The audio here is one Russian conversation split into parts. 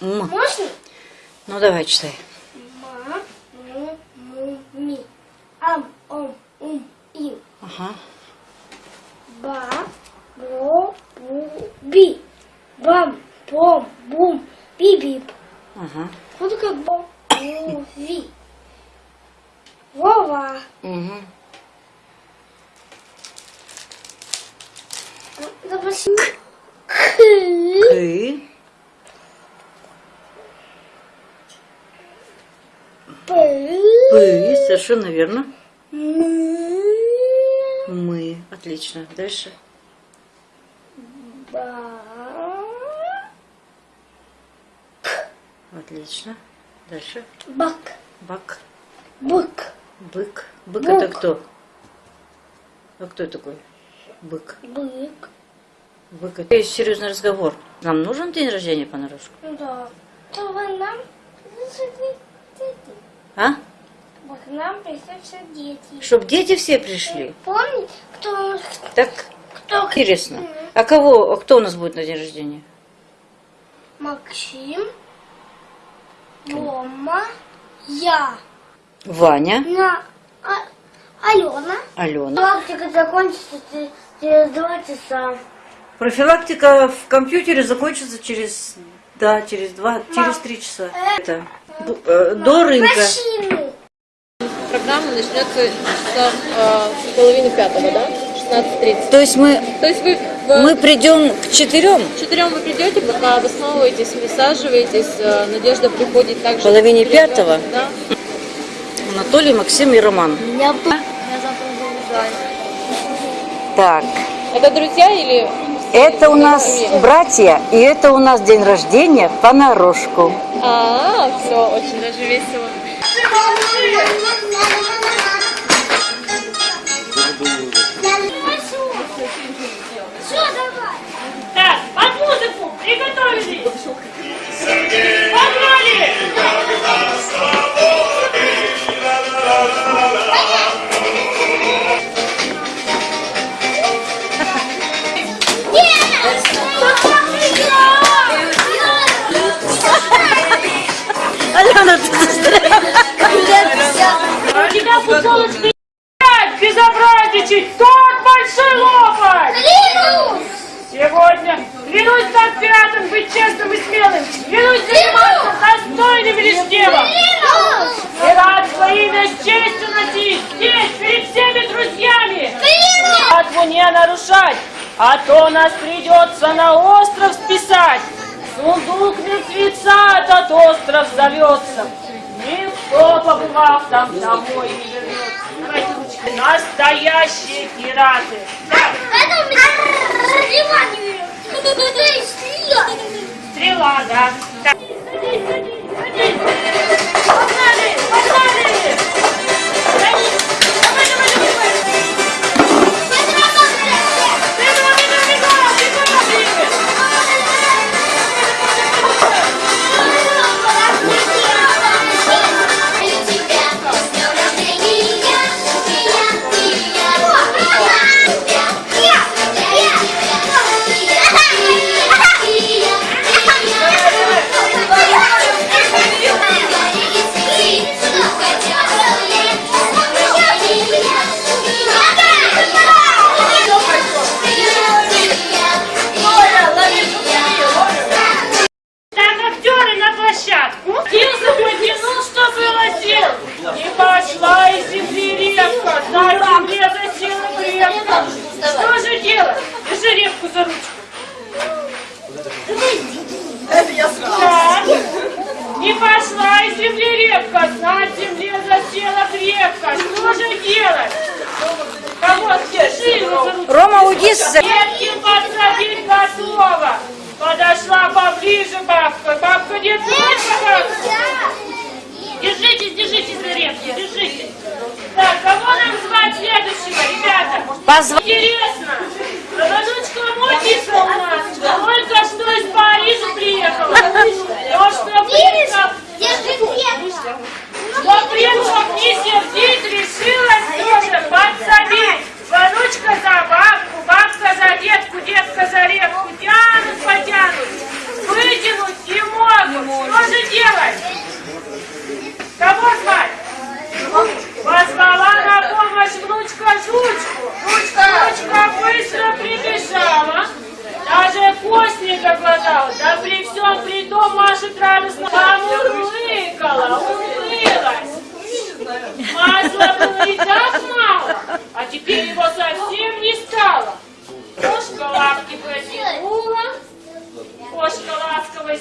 М. Можно? Ну давай читай. Ма, му, му, ми. Ам, ом, ум, им. Ага. Ба, бро, бу, би. Бам, бом, бум, би-бип. Ага. Вот как бом, бу, ви. Вова. Угу. Допустим. К. Ты. П. Вы. Совершенно верно. Мы. Отлично. Дальше. Ба. Отлично. Дальше. Бак. Бак. Бык. Бык. Бык Бык. это кто? А кто такой? Бык. Бык. Бык. Это есть серьезный разговор. Нам нужен день рождения понарошку? Да. То вы нам. А? К нам пришли все дети. Чтоб дети все пришли. Помните, кто, Так кто интересно. А кого, а кто у нас будет на день рождения? Максим, Рома, я, Ваня, на, а, Алена. Алена. Практика закончится че- через два часа. Профилактика в компьютере закончится через, да, через два, через три часа. Это бу- э, до рынка. Машины. Программа начнется часа э, с половины пятого, да? 16.30. То есть мы, То есть вы в мы придем к четырем, четырем вы придете, пока обосновываетесь, присаживаетесь. э, Надежда приходит также. Половине пятого? Да. Анатолий, Максим и Роман. Я, я завтра заезжаю. Так, Это друзья или... это у нас братья, и это у нас день рождения понарошку. А, все, очень даже весело. ¡Vamos! Пятым быть честным и смелым, клянусь заниматься достойным лишь делом. И рад имя с честью носить здесь, перед всеми друзьями. Клятву не нарушать, а то нас придется на остров списать. Сундук мертвеца этот остров зовется. Никто, побывав там, домой не вернется. Настоящие пираты. Так, стрела, да. Садись, садись, садись. Рома, уйди с... Ветки подсадить готова. Подошла поближе бабка. Бабка не бабка. Держитесь, держитесь за репки, держитесь. Так, кого нам звать следующего, ребята? Позва-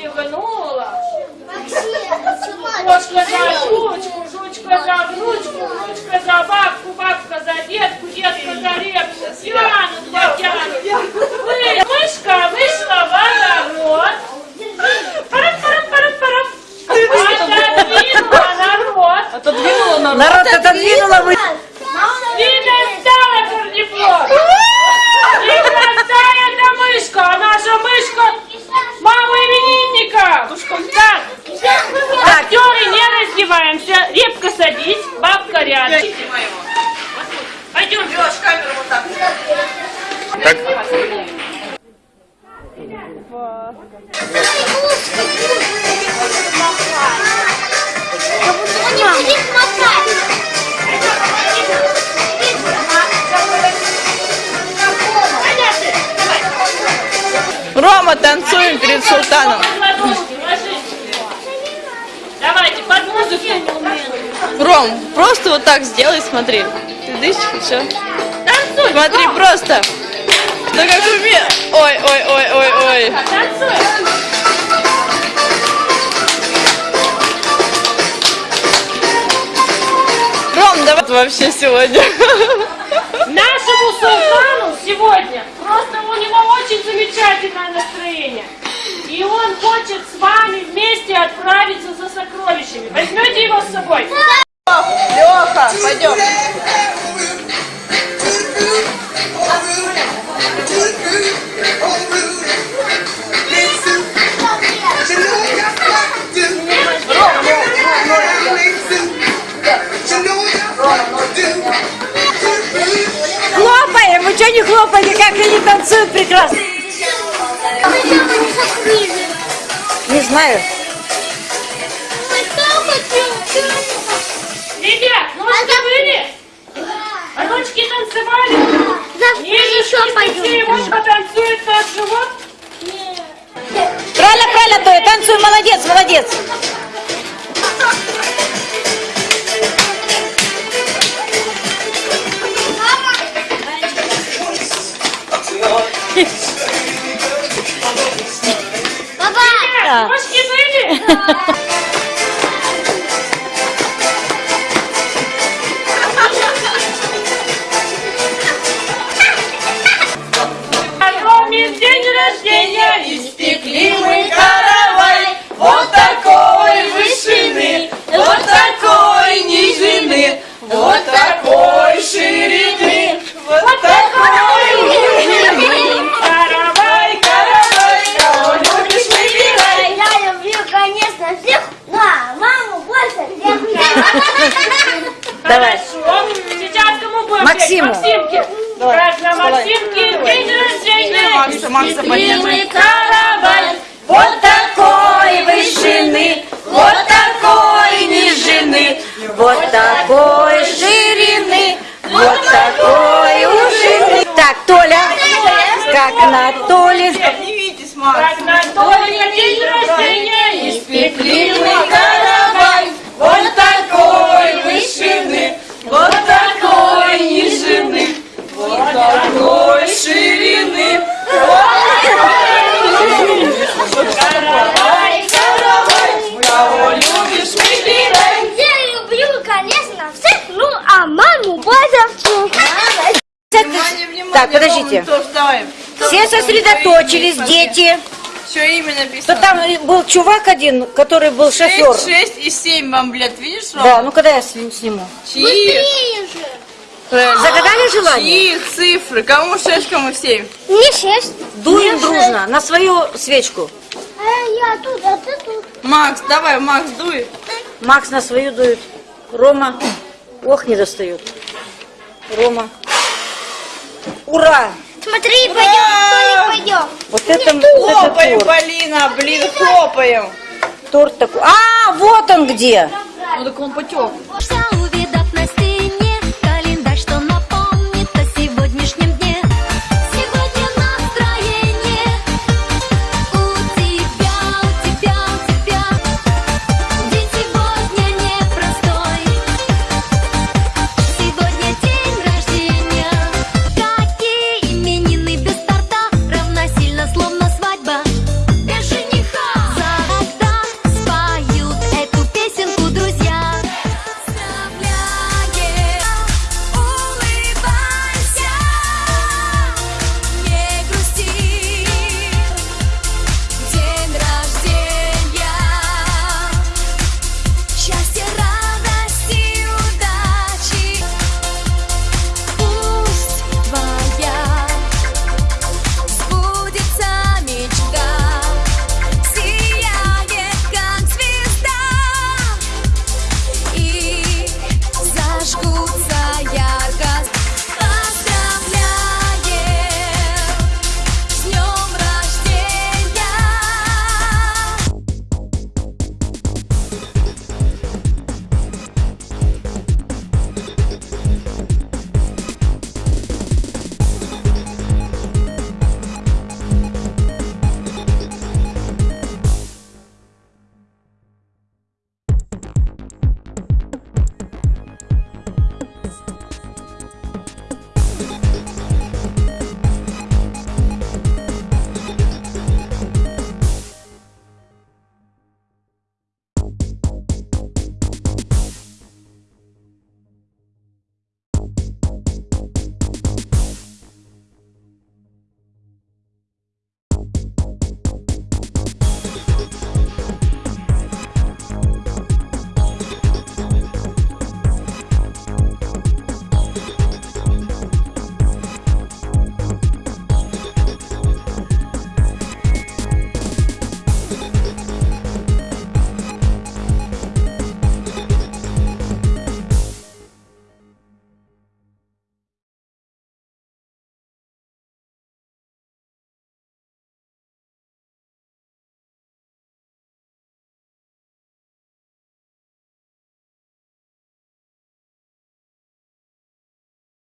кивнула. Кошка за ручку, жучка за внучку, внучка за бабку. Просто вот так сделай, смотри. Ты дышишь, все. Танцуй. Смотри, Ром, просто. Да как уме... Ой, ой, ой, ой, ой. Танцуй. Ром, давай вообще сегодня. Нашему султану сегодня просто у него очень замечательное настроение. И он хочет с вами вместе отправиться за сокровищами. Возьмете его с собой? Знаю. Ребят, ножки были? А ручки танцевали? Завтра еще Быстрее, пойдем. может, потанцует наш живот? Правильно, правильно, Тоя, танцуй, молодец, молодец. Bye. Давай. Хорошо. Сейчас кому будем Максиму. Максимке. Как на Максимке день рождения. Макса, Макса, каравай. Вот такой вышины, вот такой нижины, вот такой ширины, вот такой ушины. Так, Толя, как на Толе. Не видитесь, Макс. Как на Толе день рождения. Испекли мы каравай, вот такой вышины, вот такой нижины, вот такой ширины. Каравай, Каравай, кого любишь, выбирай. Я люблю, конечно, всех, ну, а маму больше всех. Внимание, внимание, Так, подождите. Рома, то вставай. Все сосредоточились, дети. Что имя То написано? там был чувак один, который был шофер. 6, 6 и 7 вам, блядь, видишь, Рома? Да, ну когда я сни- сниму? Чьи? Правильно. Загадали желание? Чьи цифры? Кому 6, кому 7? Не шесть. Дуем дружно на свою свечку. А я тут, а ты тут. Макс, давай, Макс, дуй. Макс на свою дует. Рома, ох, не достает. Рома. Ура! Смотри, пойдем, пойдем. Вот это, вот это Хлопаем, торт. Полина, блин, хлопаем. Торт такой. А, вот он где. Ну так он потек.